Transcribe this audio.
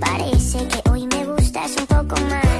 Parece que hoy me gustas un poco más.